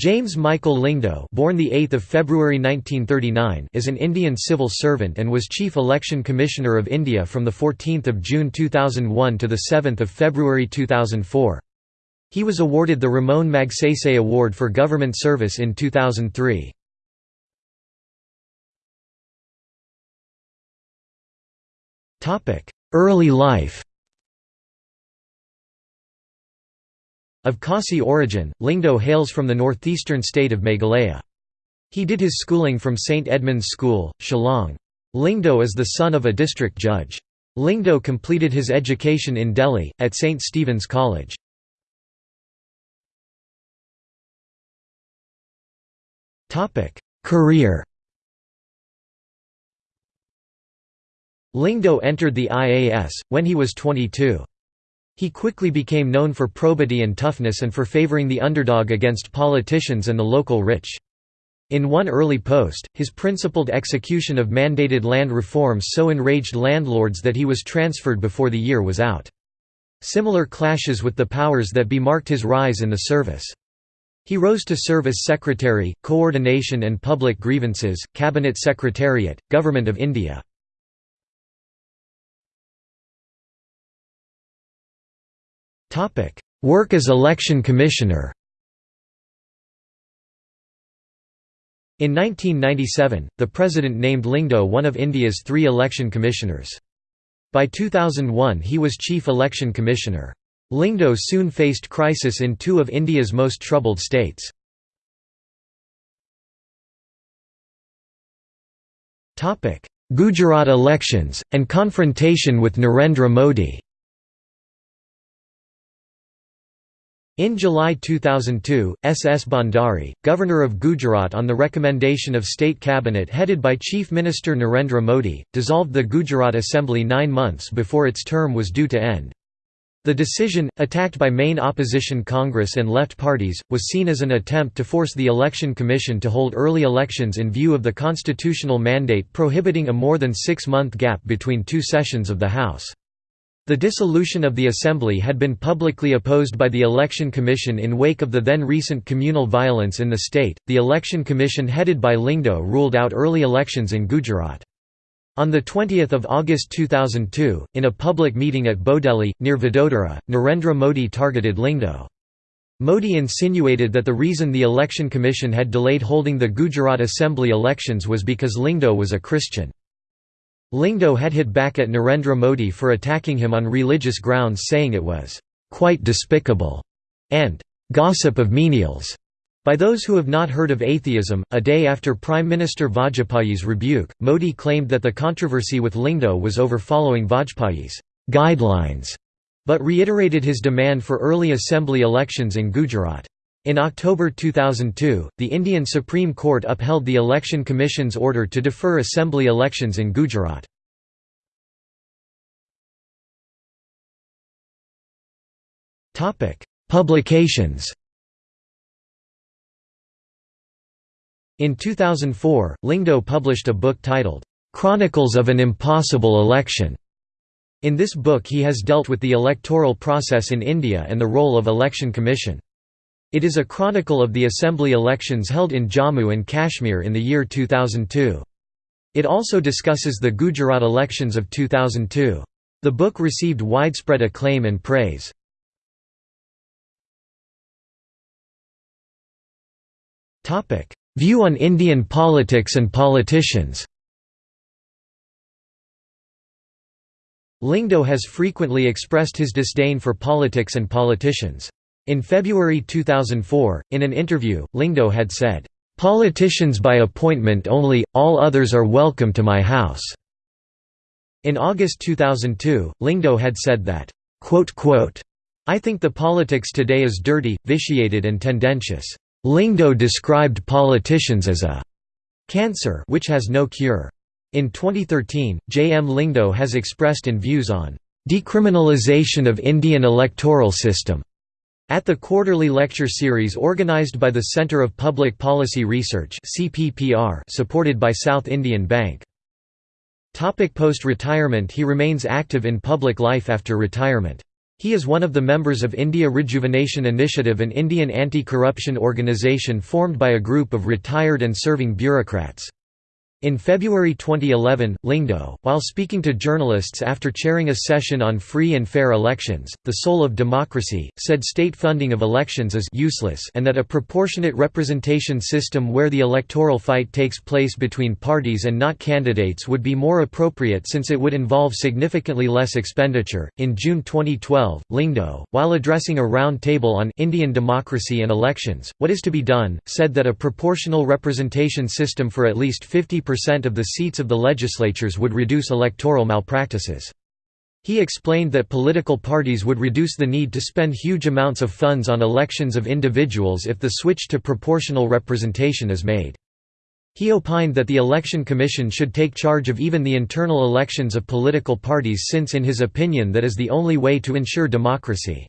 James Michael Lyngdoh born the 8th of February 1939 is an Indian civil servant and was Chief Election Commissioner of India from the 14th of June 2001 to the 7th of February 2004. He was awarded the Ramon Magsaysay Award for Government Service in 2003. Early life Of Khasi origin, Lyngdoh hails from the northeastern state of Meghalaya. He did his schooling from St. Edmund's School, Shillong. Lyngdoh is the son of a district judge. Lyngdoh completed his education in Delhi, at St. Stephen's College. Career Lyngdoh entered the IAS, when he was 22. He quickly became known for probity and toughness and for favoring the underdog against politicians and the local rich. In one early post, his principled execution of mandated land reforms so enraged landlords that he was transferred before the year was out. Similar clashes with the powers that be marked his rise in the service. He rose to serve as Secretary, Coordination and Public Grievances, Cabinet Secretariat, Government of India. Work as Election Commissioner In 1997, the President named Lyngdoh one of India's three election commissioners. By 2001 he was Chief Election Commissioner. Lyngdoh soon faced crisis in two of India's most troubled states. Gujarat elections, and confrontation with Narendra Modi In July 2002, S. S. Bhandari, Governor of Gujarat on the recommendation of State Cabinet headed by Chief Minister Narendra Modi, dissolved the Gujarat Assembly nine months before its term was due to end. The decision, attacked by main opposition Congress and left parties, was seen as an attempt to force the Election Commission to hold early elections in view of the constitutional mandate prohibiting a more than six-month gap between two sessions of the House. The dissolution of the Assembly had been publicly opposed by the Election Commission in wake of the then recent communal violence in the state. The Election Commission headed by Lyngdoh ruled out early elections in Gujarat. On 20 August 2002, in a public meeting at Bodeli, near Vadodara, Narendra Modi targeted Lyngdoh. Modi insinuated that the reason the Election Commission had delayed holding the Gujarat Assembly elections was because Lyngdoh was a Christian. Lyngdoh had hit back at Narendra Modi for attacking him on religious grounds saying it was «quite despicable» and «gossip of menials» By those who have not heard of atheism, a day after Prime Minister Vajpayee's rebuke, Modi claimed that the controversy with Lyngdoh was over following Vajpayee's guidelines, but reiterated his demand for early assembly elections in Gujarat. In October 2002, the Indian Supreme Court upheld the Election Commission's order to defer assembly elections in Gujarat. Publications In 2004, Lyngdoh published a book titled, "'Chronicles of an Impossible Election". In this book he has dealt with the electoral process in India and the role of Election Commission. It is a chronicle of the assembly elections held in Jammu and Kashmir in the year 2002. It also discusses the Gujarat elections of 2002. The book received widespread acclaim and praise. View on Indian politics and politicians Lyngdoh has frequently expressed his disdain for politics and politicians. In February 2004, in an interview, Lyngdoh had said, "...politicians by appointment only, all others are welcome to my house." In August 2002, Lyngdoh had said that, I think the politics today is dirty, vitiated and tendentious. Lyngdoh described politicians as a cancer which has no cure. In 2013, J. M. Lyngdoh has expressed in views on decriminalization of Indian electoral system at the quarterly lecture series organized by the Centre of Public Policy Research supported by South Indian Bank. Post-retirement He remains active in public life after retirement. He is one of the members of India Rejuvenation Initiative an Indian anti-corruption organisation formed by a group of retired and serving bureaucrats. In February 2011, Lyngdoh, while speaking to journalists after chairing a session on free and fair elections, the soul of democracy, said state funding of elections is useless and that a proportionate representation system where the electoral fight takes place between parties and not candidates would be more appropriate since it would involve significantly less expenditure. In June 2012, Lyngdoh, while addressing a round table on Indian democracy and elections, what is to be done, said that a proportional representation system for at least 50 percent of the seats of the legislatures would reduce electoral malpractices. He explained that political parties would reduce the need to spend huge amounts of funds on elections of individuals if the switch to proportional representation is made. He opined that the Election Commission should take charge of even the internal elections of political parties since in his opinion that is the only way to ensure democracy.